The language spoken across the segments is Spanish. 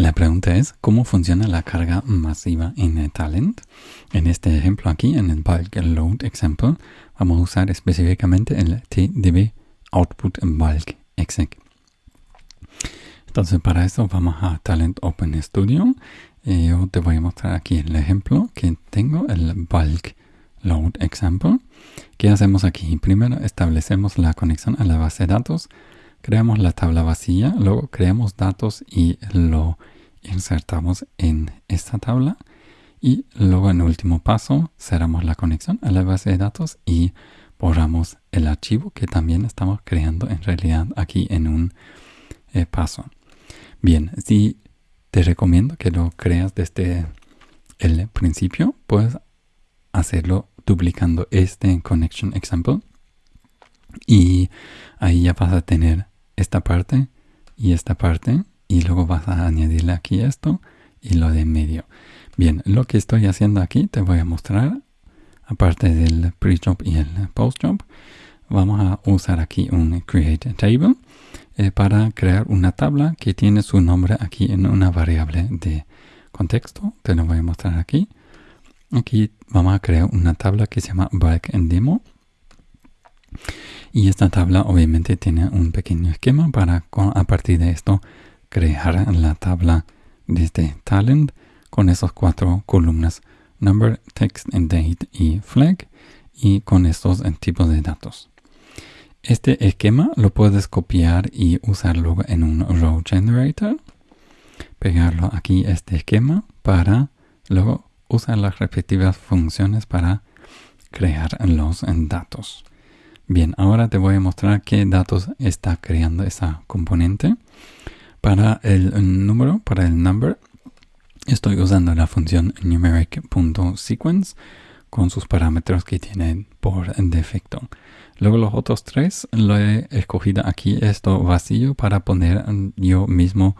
La pregunta es, ¿cómo funciona la carga masiva en Talent? En este ejemplo aquí, en el bulk load example, vamos a usar específicamente el tdb output bulk exec. Entonces para eso vamos a Talent Open Studio. Y yo te voy a mostrar aquí el ejemplo que tengo, el bulk load example. ¿Qué hacemos aquí? Primero establecemos la conexión a la base de datos creamos la tabla vacía, luego creamos datos y lo insertamos en esta tabla y luego en último paso cerramos la conexión a la base de datos y borramos el archivo que también estamos creando en realidad aquí en un eh, paso. Bien, si te recomiendo que lo creas desde el principio, puedes hacerlo duplicando este connection example y ahí ya vas a tener esta parte y esta parte y luego vas a añadirle aquí esto y lo de medio. Bien, lo que estoy haciendo aquí te voy a mostrar aparte del pre-job y el post-job vamos a usar aquí un create table eh, para crear una tabla que tiene su nombre aquí en una variable de contexto te lo voy a mostrar aquí aquí vamos a crear una tabla que se llama back en demo y esta tabla obviamente tiene un pequeño esquema para a partir de esto crear la tabla de este talent con esos cuatro columnas number, text, date y flag y con estos tipos de datos. Este esquema lo puedes copiar y usarlo en un row generator. Pegarlo aquí este esquema para luego usar las respectivas funciones para crear los datos. Bien, ahora te voy a mostrar qué datos está creando esa componente. Para el número, para el number, estoy usando la función numeric.sequence con sus parámetros que tiene por defecto. Luego los otros tres lo he escogido aquí esto vacío para poner yo mismo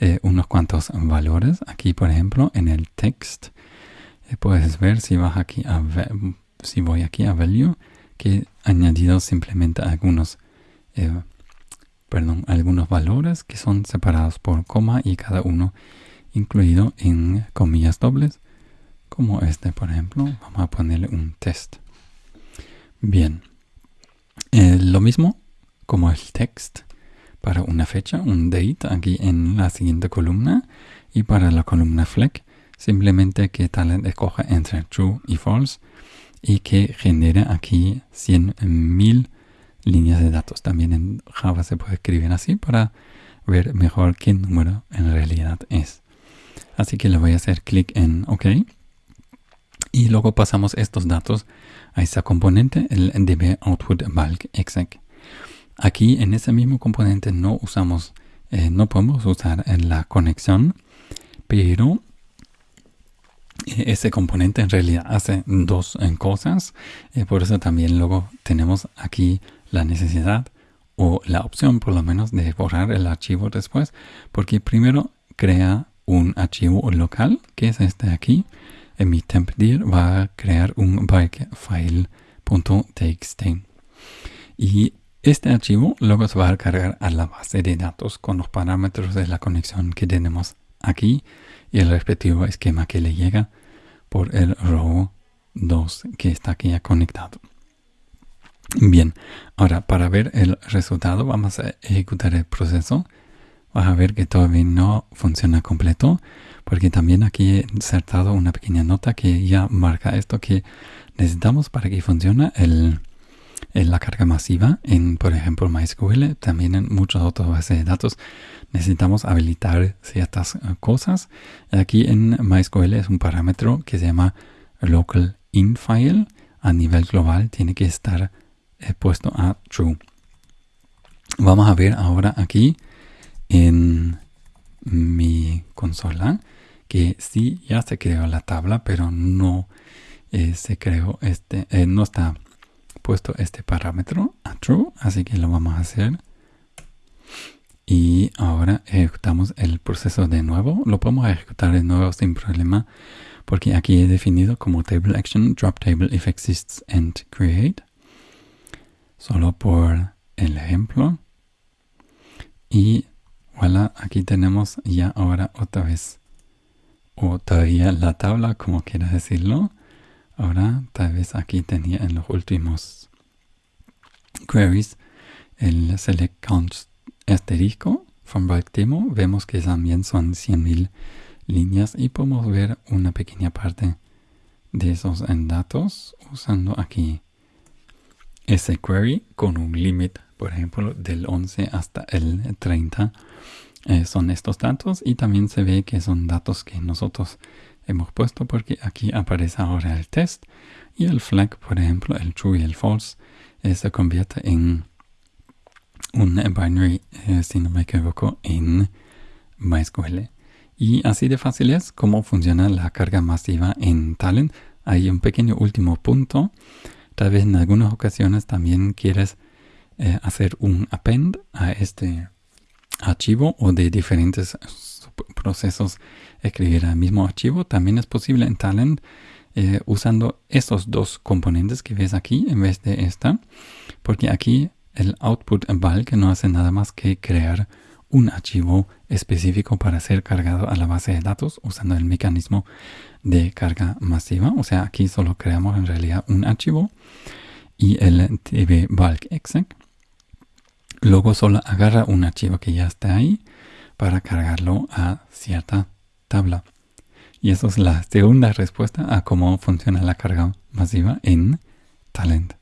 eh, unos cuantos valores. Aquí por ejemplo en el text eh, puedes ver si vas aquí a si voy aquí a value que he añadido simplemente algunos, eh, perdón, algunos valores que son separados por coma y cada uno incluido en comillas dobles, como este por ejemplo. Vamos a ponerle un test. Bien, eh, lo mismo como el text para una fecha, un date aquí en la siguiente columna y para la columna fleck simplemente que tal escoja entre true y false y que genera aquí 100.000 líneas de datos. También en Java se puede escribir así para ver mejor qué número en realidad es. Así que le voy a hacer clic en OK. Y luego pasamos estos datos a esa componente, el db output bulk exec. Aquí en ese mismo componente no usamos, eh, no podemos usar la conexión, pero ese componente en realidad hace dos eh, cosas. Eh, por eso también luego tenemos aquí la necesidad o la opción por lo menos de borrar el archivo después. Porque primero crea un archivo local, que es este aquí. En mi tempdir va a crear un bikefile.txt. Y este archivo luego se va a cargar a la base de datos con los parámetros de la conexión que tenemos aquí y el respectivo esquema que le llega por el row 2 que está aquí ya conectado. Bien, ahora para ver el resultado vamos a ejecutar el proceso. Vas a ver que todavía no funciona completo porque también aquí he insertado una pequeña nota que ya marca esto que necesitamos para que funcione el, la carga masiva en, por ejemplo, MySQL, también en muchas otras bases de datos necesitamos habilitar ciertas eh, cosas. Aquí en MySQL es un parámetro que se llama local infile. A nivel global tiene que estar eh, puesto a true. Vamos a ver ahora aquí en mi consola que sí ya se creó la tabla, pero no eh, se creó este, no está puesto este parámetro a true, así que lo vamos a hacer y ahora ejecutamos el proceso de nuevo. Lo podemos ejecutar de nuevo sin problema porque aquí he definido como table action drop table if exists and create. Solo por el ejemplo. Y Voilà, aquí tenemos ya ahora otra vez, o todavía la tabla, como quiera decirlo. Ahora, tal vez aquí tenía en los últimos queries el select count asterisco from demo. Vemos que también son 100.000 líneas y podemos ver una pequeña parte de esos datos usando aquí ese query con un limit, por ejemplo, del 11 hasta el 30 eh, son estos datos y también se ve que son datos que nosotros hemos puesto porque aquí aparece ahora el test y el flag, por ejemplo, el true y el false, eh, se convierte en un binary, eh, si no me equivoco, en MySQL. Y así de fácil es cómo funciona la carga masiva en Talent. Hay un pequeño último punto. Tal vez en algunas ocasiones también quieres hacer un append a este archivo o de diferentes procesos escribir el mismo archivo. También es posible en Talent eh, usando estos dos componentes que ves aquí en vez de esta. Porque aquí el output bulk no hace nada más que crear un archivo específico para ser cargado a la base de datos usando el mecanismo de carga masiva. O sea, aquí solo creamos en realidad un archivo y el tb bulk exec Luego solo agarra un archivo que ya está ahí para cargarlo a cierta tabla. Y eso es la segunda respuesta a cómo funciona la carga masiva en Talent.